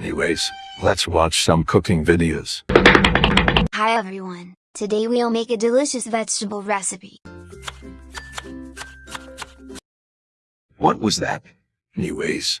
Anyways, let's watch some cooking videos. Hi everyone. Today we'll make a delicious vegetable recipe. What was that? Anyways,